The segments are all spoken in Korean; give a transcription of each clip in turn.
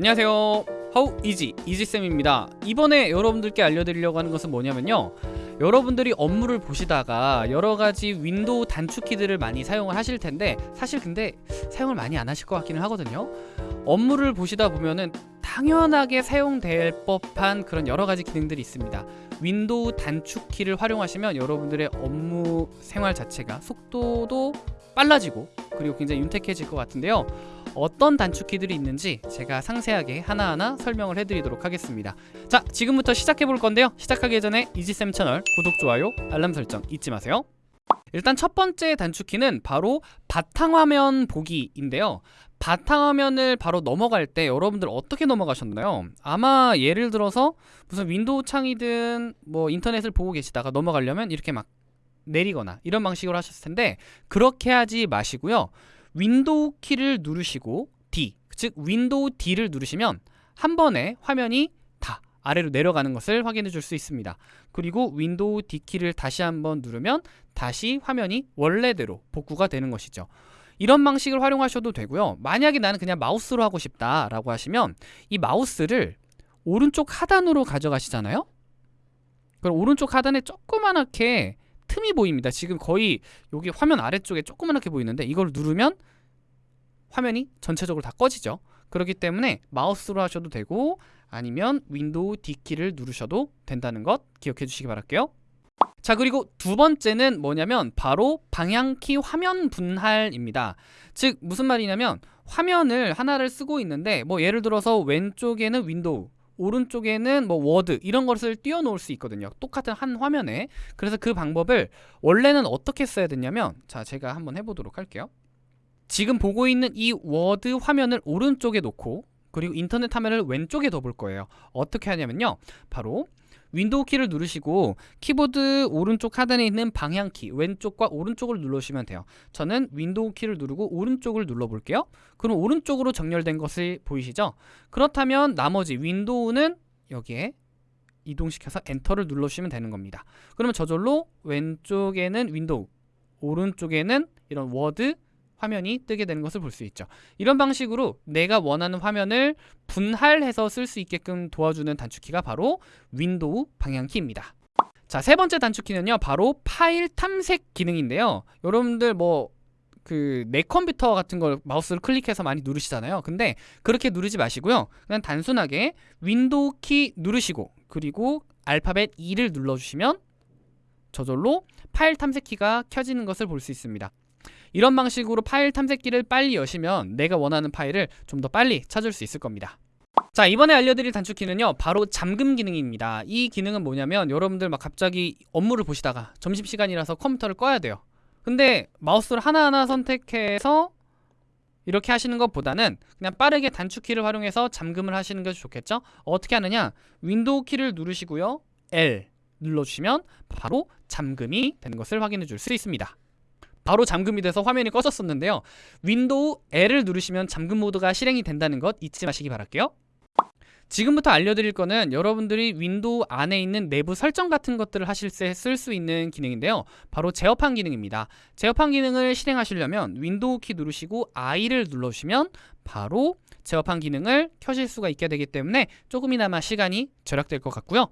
안녕하세요. 하우 이지 이지쌤입니다. 이번에 여러분들께 알려드리려고 하는 것은 뭐냐면요. 여러분들이 업무를 보시다가 여러가지 윈도우 단축키들을 많이 사용을 하실 텐데 사실 근데 사용을 많이 안 하실 것 같기는 하거든요. 업무를 보시다 보면은 당연하게 사용될 법한 그런 여러가지 기능들이 있습니다. 윈도우 단축키를 활용하시면 여러분들의 업무 생활 자체가 속도도 빨라지고 그리고 굉장히 윤택해질 것 같은데요 어떤 단축키들이 있는지 제가 상세하게 하나하나 설명을 해드리도록 하겠습니다. 자 지금부터 시작해 볼 건데요. 시작하기 전에 이지쌤 채널 구독, 좋아요, 알람 설정 잊지 마세요. 일단 첫 번째 단축키는 바로 바탕화면 보기인데요. 바탕화면을 바로 넘어갈 때 여러분들 어떻게 넘어가셨나요? 아마 예를 들어서 무슨 윈도우 창이든 뭐 인터넷을 보고 계시다가 넘어가려면 이렇게 막 내리거나 이런 방식으로 하셨을 텐데 그렇게 하지 마시고요 윈도우 키를 누르시고 D 즉 윈도우 D를 누르시면 한 번에 화면이 다 아래로 내려가는 것을 확인해 줄 수 있습니다. 그리고 윈도우 D 키를 다시 한번 누르면 다시 화면이 원래대로 복구가 되는 것이죠. 이런 방식을 활용하셔도 되고요. 만약에 나는 그냥 마우스로 하고 싶다 라고 하시면 이 마우스를 오른쪽 하단으로 가져가시잖아요? 그럼 오른쪽 하단에 조그만하게 틈이 보입니다. 지금 거의 여기 화면 아래쪽에 조그만하게 보이는데 이걸 누르면 화면이 전체적으로 다 꺼지죠. 그렇기 때문에 마우스로 하셔도 되고 아니면 윈도우 D키를 누르셔도 된다는 것 기억해 주시기 바랄게요. 자 그리고 두 번째는 뭐냐면 바로 방향키 화면 분할입니다. 즉 무슨 말이냐면 화면을 하나를 쓰고 있는데 뭐 예를 들어서 왼쪽에는 윈도우 오른쪽에는 뭐 워드 이런 것을 띄워 놓을 수 있거든요. 똑같은 한 화면에. 그래서 그 방법을 원래는 어떻게 써야 되냐면 자 제가 한번 해보도록 할게요. 지금 보고 있는 이 워드 화면을 오른쪽에 놓고 그리고 인터넷 화면을 왼쪽에 둬볼 거예요. 어떻게 하냐면요. 바로 윈도우 키를 누르시고 키보드 오른쪽 하단에 있는 방향키 왼쪽과 오른쪽을 눌러주시면 돼요. 저는 윈도우 키를 누르고 오른쪽을 눌러 볼게요. 그럼 오른쪽으로 정렬된 것을 보이시죠? 그렇다면 나머지 윈도우는 여기에 이동시켜서 엔터를 눌러주시면 되는 겁니다. 그러면 저절로 왼쪽에는 윈도우 오른쪽에는 이런 워드 화면이 뜨게 되는 것을 볼 수 있죠. 이런 방식으로 내가 원하는 화면을 분할해서 쓸 수 있게끔 도와주는 단축키가 바로 윈도우 방향키입니다. 자 세 번째 단축키는요 바로 파일 탐색 기능인데요. 여러분들 뭐 그냥 컴퓨터 같은 걸 마우스를 클릭해서 많이 누르시잖아요. 근데 그렇게 누르지 마시고요. 그냥 단순하게 윈도우 키 누르시고 그리고 알파벳 E를 눌러주시면 저절로 파일 탐색기가 켜지는 것을 볼 수 있습니다 이런 방식으로 파일 탐색기를 빨리 여시면 내가 원하는 파일을 좀 더 빨리 찾을 수 있을 겁니다. 자 이번에 알려드릴 단축키는요 바로 잠금 기능입니다. 이 기능은 뭐냐면 여러분들 막 갑자기 업무를 보시다가 점심시간이라서 컴퓨터를 꺼야 돼요. 근데 마우스를 하나하나 선택해서 이렇게 하시는 것보다는 그냥 빠르게 단축키를 활용해서 잠금을 하시는 것이 좋겠죠? 어떻게 하느냐? 윈도우 키를 누르시고요 L 눌러주시면 바로 잠금이 되는 것을 확인해 줄 수 있습니다 바로 잠금이 돼서 화면이 꺼졌었는데요. 윈도우 L을 누르시면 잠금 모드가 실행이 된다는 것 잊지 마시기 바랄게요. 지금부터 알려드릴 거는 여러분들이 윈도우 안에 있는 내부 설정 같은 것들을 하실 때 쓸 수 있는 기능인데요. 바로 제어판 기능입니다. 제어판 기능을 실행하시려면 윈도우 키 누르시고 I를 눌러주시면 바로 제어판 기능을 켜실 수가 있게 되기 때문에 조금이나마 시간이 절약될 것 같고요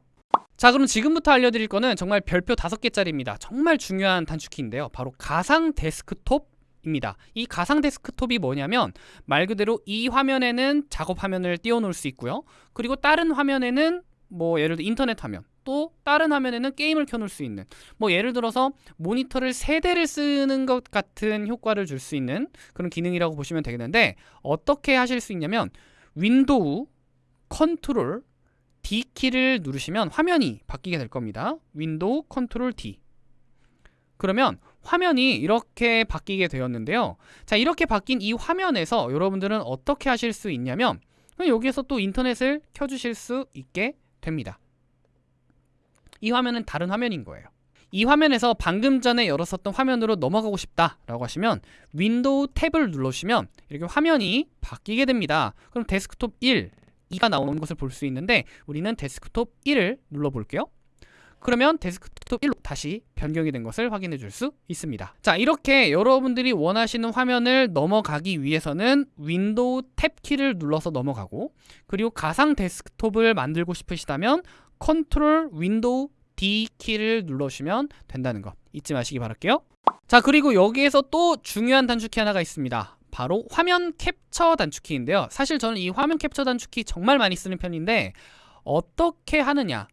자 그럼 지금부터 알려드릴 거는 정말 별표 다섯 개짜리입니다. 정말 중요한 단축키인데요. 바로 가상 데스크톱 입니다. 이 가상 데스크톱이 뭐냐면 말 그대로 이 화면에는 작업 화면을 띄워 놓을 수 있고요. 그리고 다른 화면에는 뭐 예를 들어 인터넷 화면 또 다른 화면에는 게임을 켜놓을 수 있는 뭐 예를 들어서 모니터를 세 대를 쓰는 것 같은 효과를 줄 수 있는 그런 기능이라고 보시면 되겠는데 어떻게 하실 수 있냐면 윈도우 컨트롤 D키를 누르시면 화면이 바뀌게 될 겁니다. 윈도우 컨트롤 D 그러면 화면이 이렇게 바뀌게 되었는데요. 자 이렇게 바뀐 이 화면에서 여러분들은 어떻게 하실 수 있냐면 여기에서 또 인터넷을 켜주실 수 있게 됩니다. 이 화면은 다른 화면인 거예요. 이 화면에서 방금 전에 열었었던 화면으로 넘어가고 싶다 라고 하시면 윈도우 탭을 눌러주시면 이렇게 화면이 바뀌게 됩니다. 그럼 데스크톱 1 2가 나오는 것을 볼 수 있는데 우리는 데스크톱 1을 눌러 볼게요 그러면 데스크톱 1로 다시 변경이 된 것을 확인해 줄 수 있습니다. 자, 이렇게 여러분들이 원하시는 화면을 넘어가기 위해서는 윈도우 탭 키를 눌러서 넘어가고 그리고 가상 데스크톱을 만들고 싶으시다면 컨트롤 윈도우 D 키를 눌러주시면 된다는 거 잊지 마시기 바랄게요. 자, 그리고 여기에서 또 중요한 단축키 하나가 있습니다. 바로 화면 캡처 단축키인데요. 사실 저는 이 화면 캡처 단축키 정말 많이 쓰는 편인데 어떻게 하느냐?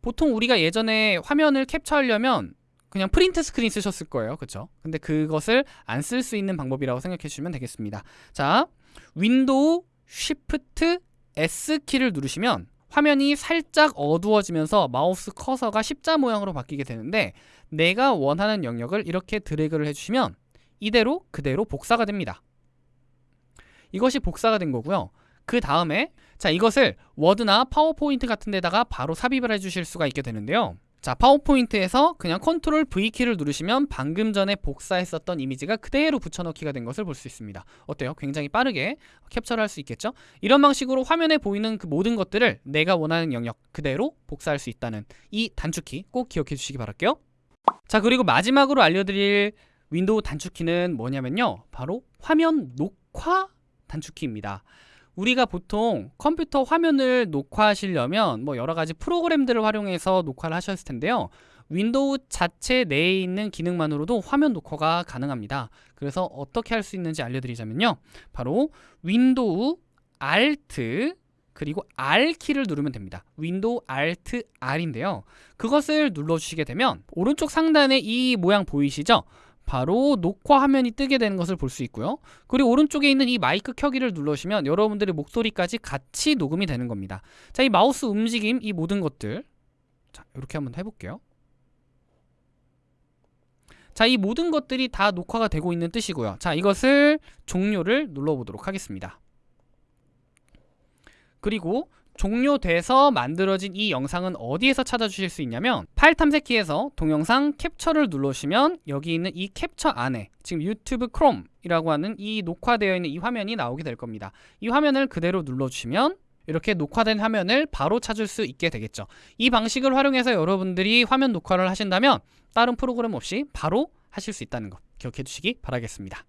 보통 우리가 예전에 화면을 캡처하려면 그냥 프린트 스크린 쓰셨을 거예요. 그쵸? 근데 그것을 안 쓸 수 있는 방법이라고 생각해 주시면 되겠습니다. 자 윈도우 쉬프트 S 키를 누르시면 화면이 살짝 어두워지면서 마우스 커서가 십자 모양으로 바뀌게 되는데 내가 원하는 영역을 이렇게 드래그를 해주시면 이대로 그대로 복사가 됩니다 이것이 복사가 된 거고요. 그 다음에 자 이것을 워드나 파워포인트 같은 데다가 바로 삽입을 해주실 수가 있게 되는데요. 자 파워포인트에서 그냥 컨트롤 V키를 누르시면 방금 전에 복사했었던 이미지가 그대로 붙여넣기가 된 것을 볼 수 있습니다. 어때요? 굉장히 빠르게 캡처를 할 수 있겠죠? 이런 방식으로 화면에 보이는 그 모든 것들을 내가 원하는 영역 그대로 복사할 수 있다는 이 단축키 꼭 기억해 주시기 바랄게요. 자 그리고 마지막으로 알려드릴 윈도우 단축키는 뭐냐면요. 바로 화면 녹화 단축키입니다 우리가 보통 컴퓨터 화면을 녹화하시려면 뭐 여러 가지 프로그램들을 활용해서 녹화를 하셨을 텐데요. 윈도우 자체 내에 있는 기능만으로도 화면 녹화가 가능합니다. 그래서 어떻게 할 수 있는지 알려드리자면요. 바로 윈도우 Alt 그리고 R 키를 누르면 됩니다. 윈도우 Alt R인데요. 그것을 눌러주시게 되면 오른쪽 상단에 이 모양 보이시죠? 바로 녹화 화면이 뜨게 되는 것을 볼 수 있고요. 그리고 오른쪽에 있는 이 마이크 켜기를 눌러주시면 여러분들의 목소리까지 같이 녹음이 되는 겁니다. 자, 이 마우스 움직임, 이 모든 것들 자, 이렇게 한번 해볼게요. 자, 이 모든 것들이 다 녹화가 되고 있는 뜻이고요. 자, 이것을 종료를 눌러보도록 하겠습니다. 그리고 종료돼서 만들어진 이 영상은 어디에서 찾아주실 수 있냐면 파일 탐색키에서 동영상 캡처를 눌러주시면 여기 있는 이 캡처 안에 지금 유튜브 크롬이라고 하는 이 녹화되어 있는 이 화면이 나오게 될 겁니다. 이 화면을 그대로 눌러주시면 이렇게 녹화된 화면을 바로 찾을 수 있게 되겠죠. 이 방식을 활용해서 여러분들이 화면 녹화를 하신다면 다른 프로그램 없이 바로 하실 수 있다는 것 기억해 주시기 바라겠습니다.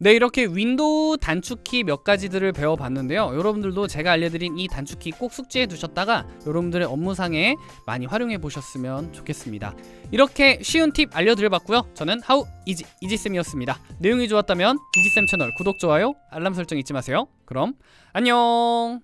네 이렇게 윈도우 단축키 몇 가지들을 배워봤는데요. 여러분들도 제가 알려드린 이 단축키 꼭 숙지해 두셨다가 여러분들의 업무상에 많이 활용해 보셨으면 좋겠습니다. 이렇게 쉬운 팁 알려드려봤고요. 저는 How Easy 이지쌤이었습니다. 내용이 좋았다면 이지쌤 채널 구독, 좋아요, 알람 설정 잊지 마세요. 그럼 안녕